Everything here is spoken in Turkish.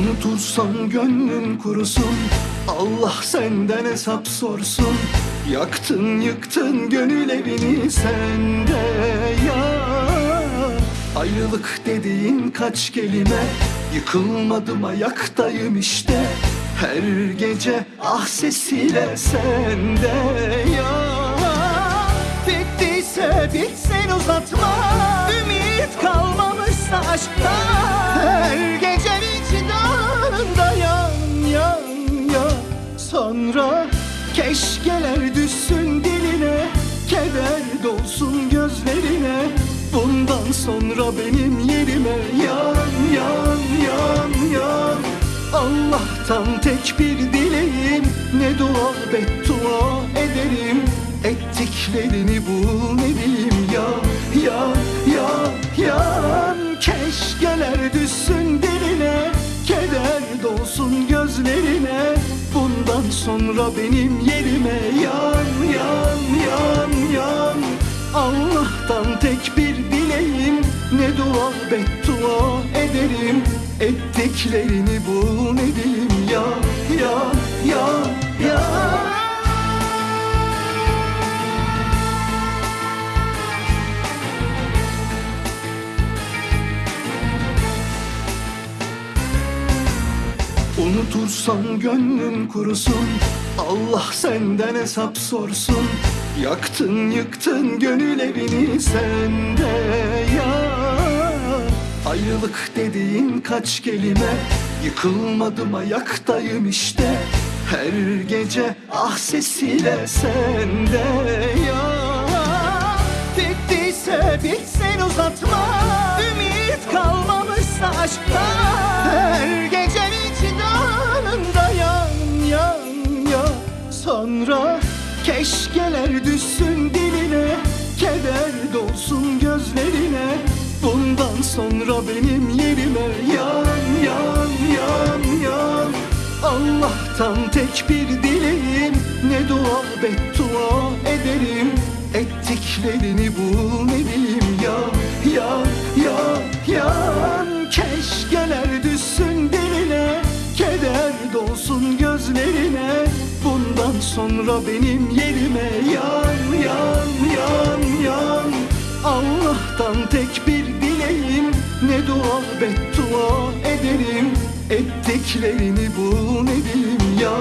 Unutursan gönlün kurusun. Allah senden hesap sorsun. Yaktın yıktın gönül evini sende ya. Ayrılık dediğin kaç kelime? Yıkılmadım ayaktayım işte. Her gece ah sesiyle sende ya. Bittiyse bitsin uzatma. Ümit Sonra keşkeler düşsün diline Keder dolsun gözlerine. Bundan sonra benim yerime yan yan yan yan. Allah'tan tek bir dileğim Ne dua beddua ederim. Ettiklerini bul ne diyeyim ya ya ya yan. Keşkeler düşsün diline Keder dolsun gözlerine sonra benim yerime yan yan yan yan. Allah'tan tek bir dileğim Ne dua beddua ederim. Ettiklerini bul ne diyeyim ya Unutursan gönlün kurusun. Allah senden hesap sorsun. Yaktın yıktın gönül evini sende ya. Ayrılık dediğin kaç kelime? Yıkılmadım ayaktayım işte. Her gece ah sesiyle sende ya. Bittiyse bitsin uzatma. Ümit kalmamışsa aşkta. Her gece Sonra keşkeler düşsün diline Keder dolsun gözlerine. Bundan sonra benim yerime yan yan yan yan. Allah'tan tek bir dileğim Ne dua beddua ederim. Ettiklerini bul ne diyeyim ya ya ya yan sonra benim yerime yan yan yan yan. Allah'tan tek bir dileğim Ne dua beddua ederim. Ettiklerini bul ne diyeyim ya